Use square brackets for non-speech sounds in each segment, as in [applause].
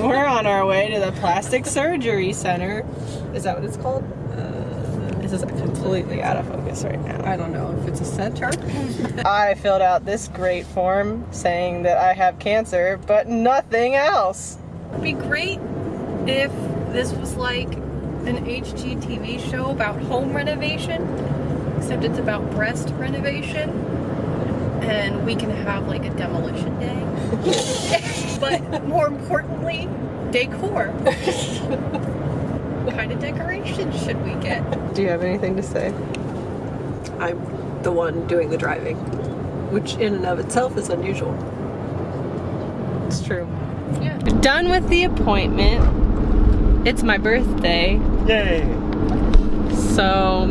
We're on our way to the plastic surgery center. Is that what it's called? Uh, this is completely out of focus right now. I don't know if it's a center. [laughs] I filled out this great form saying that I have cancer, but nothing else. It'd be great if this was like an HGTV show about home renovation, except it's about breast renovation. And we can have like a demolition day. [laughs] but more importantly, decor. what kind of decorations should we get? Do you have anything to say? I'm the one doing the driving, which in and of itself is unusual. It's true. Yeah. Done with the appointment. It's my birthday. Yay! So,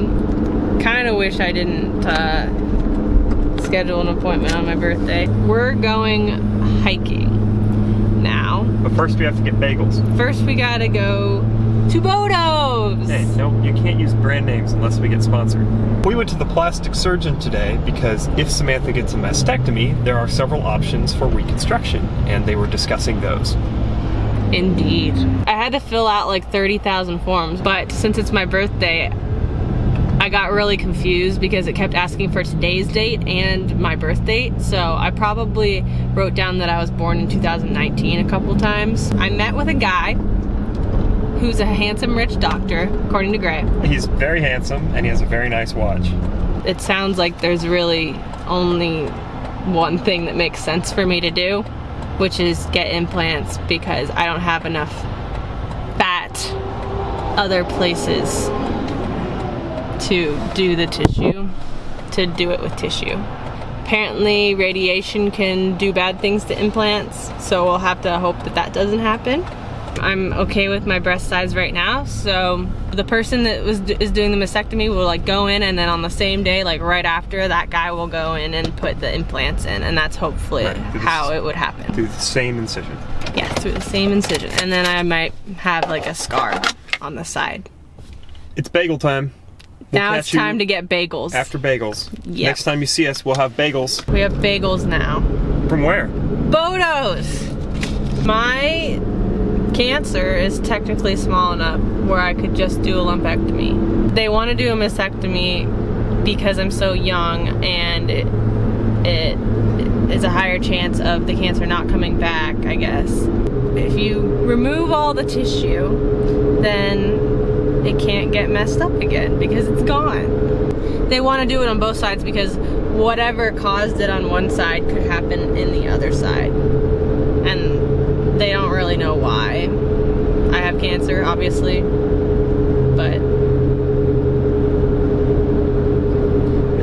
kind of wish I didn't uh, schedule an appointment on my birthday. We're going hiking now. But first we have to get bagels. First, we gotta go to Bodo's. Hey, no, you can't use brand names unless we get sponsored. We went to the plastic surgeon today because if Samantha gets a mastectomy, there are several options for reconstruction, and they were discussing those. Indeed. I had to fill out like 30,000 forms, but since it's my birthday, I got really confused because it kept asking for today's date and my birth date. So I probably wrote down that I was born in 2019 a couple times. I met with a guy who's a handsome rich doctor, according to Gray. He's very handsome and he has a very nice watch. It sounds like there's really only one thing that makes sense for me to do, which is get implants because I don't have enough fat other places to do the tissue, to do it with tissue. Apparently radiation can do bad things to implants, so we'll have to hope that that doesn't happen. I'm okay with my breast size right now, so the person that was is doing the mastectomy will like go in and then on the same day, like right after, that guy will go in and put the implants in, and that's hopefully Right, how it would happen. Through the same incision. Yeah, through the same incision. And then I might have like a scar on the side. It's bagel time. We'll now it's time to get bagels. After bagels. Yep. Next time you see us, we'll have bagels. we have bagels now. From where? Bodo's! My cancer is technically small enough where I could just do a lumpectomy. They want to do a mastectomy because I'm so young and it, it is a higher chance of the cancer not coming back, I guess. If you remove all the tissue, then it can't get messed up again because it's gone. They want to do it on both sides because whatever caused it on one side could happen in the other side. And they don't really know why. I have cancer, obviously, but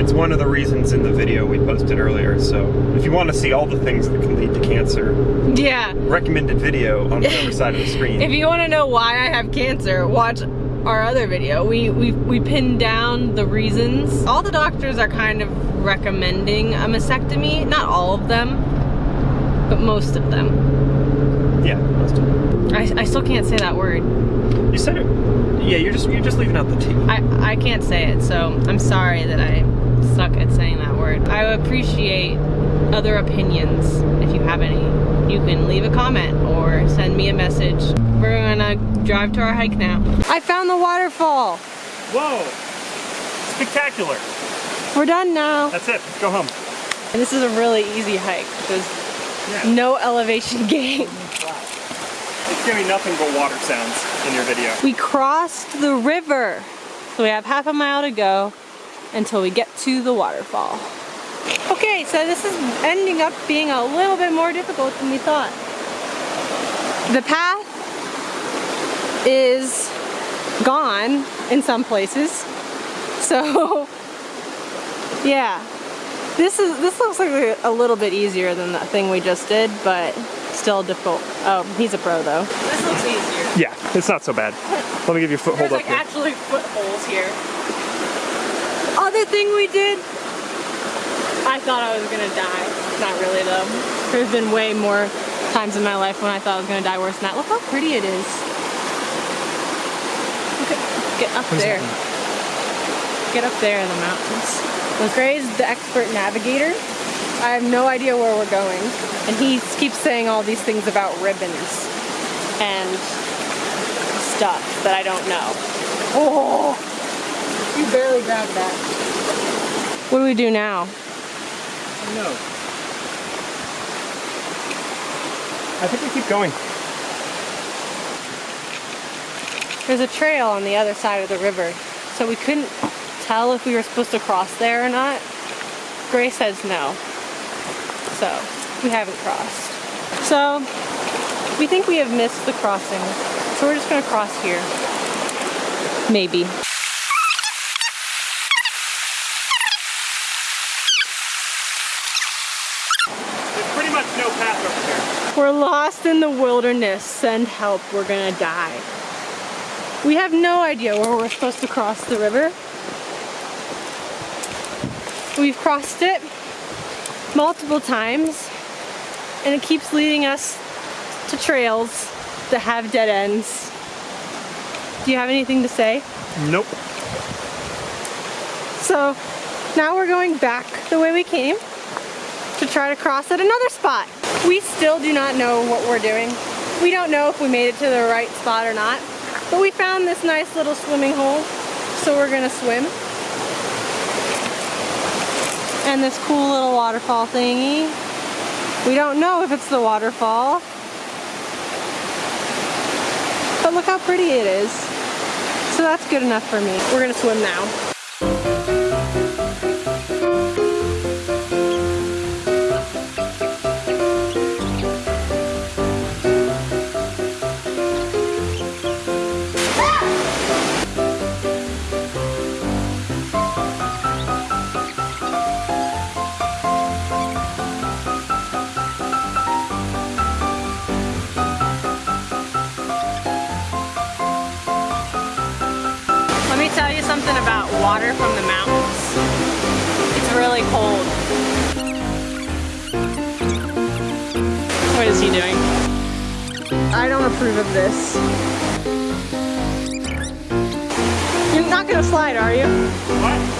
It's one of the reasons in the video we posted earlier. So if you want to see all the things that can lead to cancer, yeah. recommended video on the other side of the screen. [laughs] If you want to know why I have cancer, watch our other video. We, we, we pinned down the reasons. All the doctors are kind of recommending a mastectomy. Not all of them, but most of them. yeah, most of them. I, I still can't say that word. You said it. Yeah, you're just you're just leaving out the T. I, I can't say it, so I'm sorry that I suck at saying that word. I appreciate other opinions. If you have any, you can leave a comment or send me a message. We're gonna drive to our hike now. I found the waterfall. Whoa! Spectacular. We're done now. That's it. Let's go home. And this is a really easy hike. There's Yeah. no elevation [laughs] gain. It's gonna be nothing but water sounds in your video. We crossed the river. So we have half a mile to go until we get to the waterfall. Okay, so this is ending up being a little bit more difficult than we thought. The path is gone in some places. [laughs] So, yeah. This is this looks like a little bit easier than the thing we just did, but still difficult. Oh, he's a pro though. This looks easier. Yeah, it's not so bad. Let me give you a foothold There's up like here. actually footholds here. Other thing we did, I thought I was gonna die. Not really though. There's been way more times in my life when I thought I was gonna die worse than that. Look how pretty it is. Look at, get up there. Get up there in the mountains. Well, Gray's the expert navigator. I have no idea where we're going. And he keeps saying all these things about ribbons. And stuff that I don't know. Oh, You barely grabbed that. what do we do now? No. I think we keep going. There's a trail on the other side of the river, so we couldn't tell if we were supposed to cross there or not. Gray says no, so we haven't crossed. So we think we have missed the crossing, so we're just gonna cross here. Maybe. There's pretty no path over here. We're lost in the wilderness. Send help. We're gonna die. We have no idea where we're supposed to cross the river. We've crossed it multiple times and it keeps leading us to trails that have dead ends. Do you have anything to say? Nope. So now we're going back the way we came try to cross at another spot. We still do not know what we're doing. We don't know if we made it to the right spot or not. But we found this nice little swimming hole, so we're gonna swim. And this cool little waterfall thingy. We don't know if it's the waterfall. But look how pretty it is. So that's good enough for me. We're gonna swim now. Water from the mountains. It's really cold. What is he doing? I don't approve of this. You're not gonna slide, are you? What?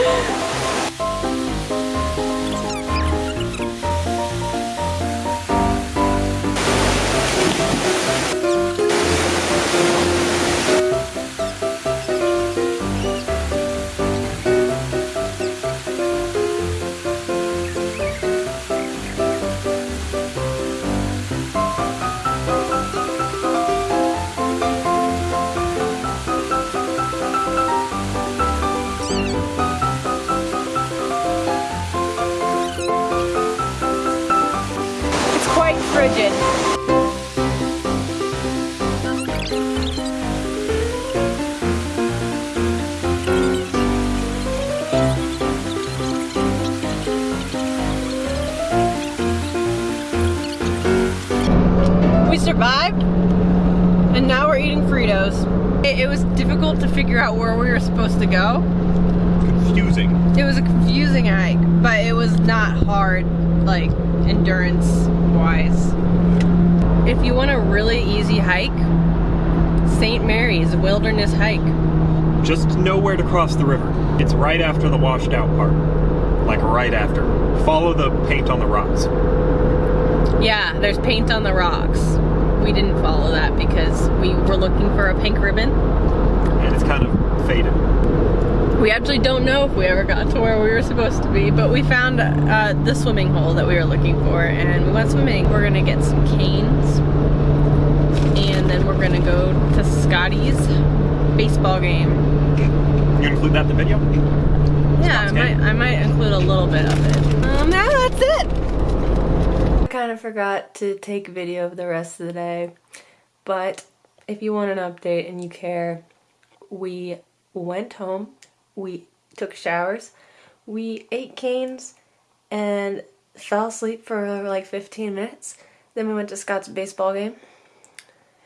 It's [laughs] frigid. We survived, and now we're eating Fritos. It, it was difficult to figure out where we were supposed to go. Confusing. It was a confusing hike, but it was not hard, like endurance wise. If you want a really easy hike, St. Mary's Wilderness Hike. Just know where to cross the river. It's right after the washed out part. Like right after. Follow the paint on the rocks. Yeah, there's paint on the rocks. We didn't follow that because we were looking for a pink ribbon. And it's kind of faded. We actually don't know if we ever got to where we were supposed to be, but we found uh, the swimming hole that we were looking for and we went swimming. We're gonna get some Cane's and then we're gonna go to Scotty's baseball game. You include that in the video? Yeah, I might. I might include a little bit of it. Um, now that's it. I kind of forgot to take video of the rest of the day, but if you want an update and you care, we went home, we took showers, we ate Cane's, and fell asleep for like 15 minutes. Then we went to Scott's baseball game,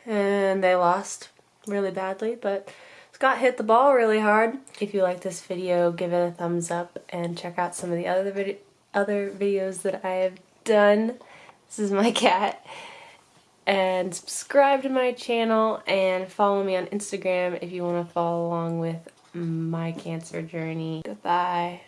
and they lost really badly, but Scott hit the ball really hard. If you like this video, give it a thumbs up and check out some of the other vid other videos that I have done. This is my [laughs] cat. And subscribe to my channel and follow me on Instagram if you want to follow along with my cancer journey. Goodbye.